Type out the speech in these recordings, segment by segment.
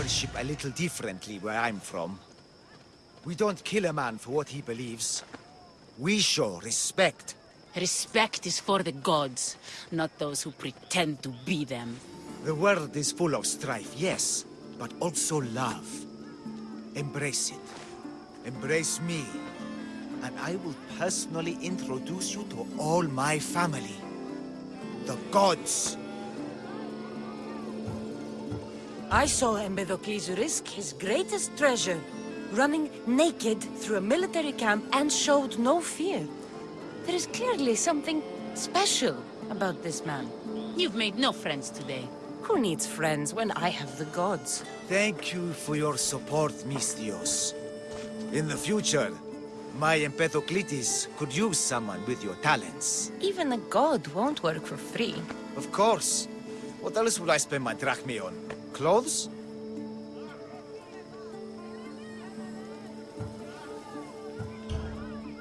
Worship a little differently where I'm from. We don't kill a man for what he believes. We show respect. Respect is for the gods, not those who pretend to be them. The world is full of strife, yes, but also love. Embrace it. Embrace me. And I will personally introduce you to all my family. The gods. I saw Empedocles risk his greatest treasure, running naked through a military camp and showed no fear. There is clearly something special about this man. You've made no friends today. Who needs friends when I have the gods? Thank you for your support, Misthios. In the future, my Empedocles could use someone with your talents. Even a god won't work for free. Of course. What else would I spend my drachmae on? Clothes?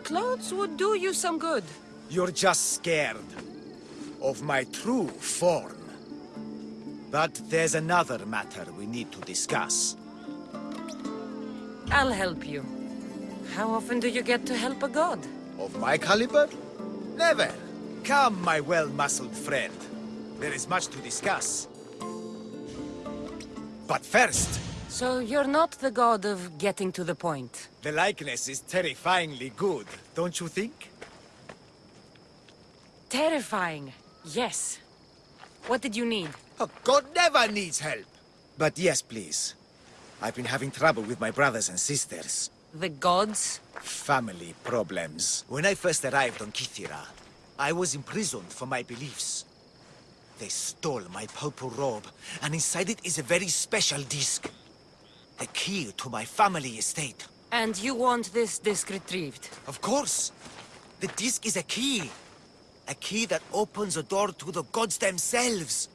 Clothes would do you some good. You're just scared of my true form. But there's another matter we need to discuss. I'll help you. How often do you get to help a god? Of my caliber? Never. Come, my well-muscled friend. There is much to discuss. But first, So you're not the god of getting to the point. the likeness is terrifyingly good, don't you think? Terrifying. Yes. What did you need? A god never needs help. But yes, please. I've been having trouble with my brothers and sisters. The gods? Family problems. When I first arrived on Kythera, I was imprisoned for my beliefs. They stole my purple robe, and inside it is a very special disc. The key to my family estate. And you want this disc retrieved? Of course. The disc is a key. A key that opens a door to the gods themselves.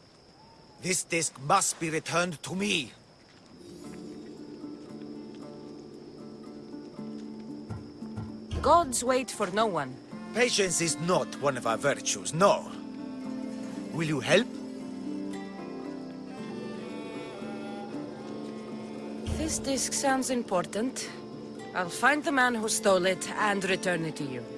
This disc must be returned to me. Gods wait for no one. Patience is not one of our virtues, no. Will you help? This disc sounds important. I'll find the man who stole it and return it to you.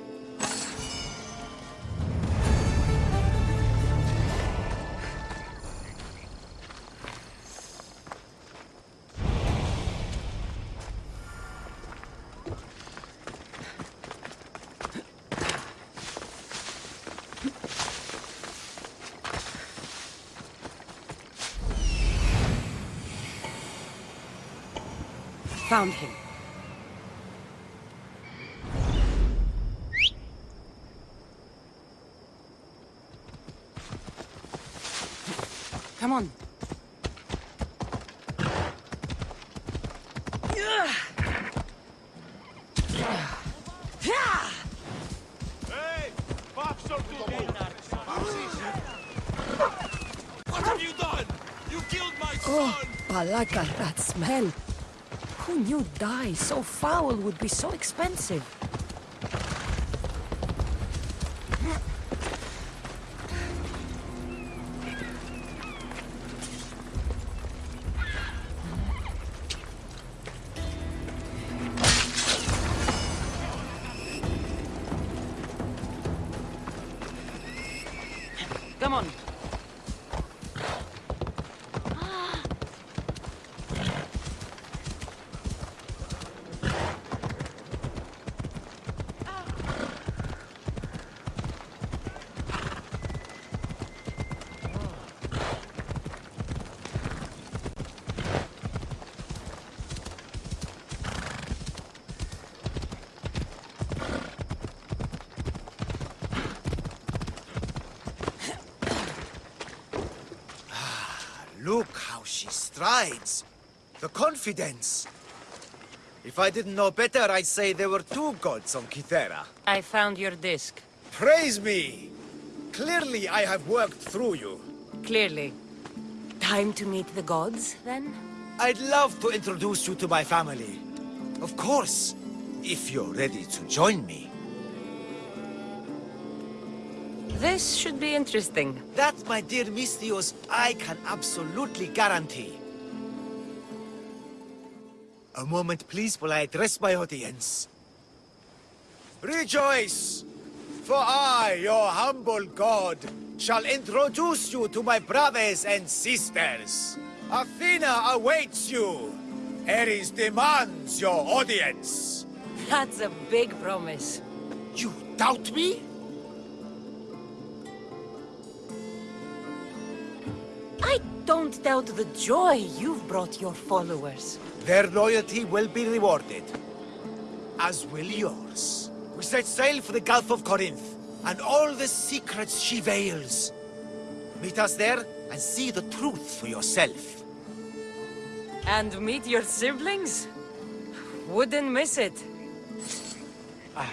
Found him. Come on. Hey! Boxer What have you done? You killed my Oh, son! Malaka, that smell. Who knew dye so foul would be so expensive? Come on. Look how she strides. The confidence. If I didn't know better, I'd say there were two gods on Kythera. I found your disc. Praise me! Clearly I have worked through you. Clearly. Time to meet the gods, then? I'd love to introduce you to my family. Of course, if you're ready to join me. This should be interesting. That, my dear Misthios, I can absolutely guarantee. A moment, please, while I address my audience. Rejoice! For I, your humble god, shall introduce you to my brothers and sisters. Athena awaits you. Ares demands your audience. That's a big promise. You doubt me? Don't doubt the joy you've brought your followers. Their loyalty will be rewarded. As will yours. We set sail for the Gulf of Corinth, and all the secrets she veils. Meet us there, and see the truth for yourself. And meet your siblings? Wouldn't miss it. Ah,